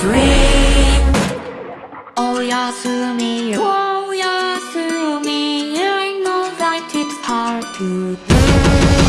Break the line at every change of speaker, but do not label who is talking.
dream Oh yes, me, oh yes, me. I know that it's hard to do.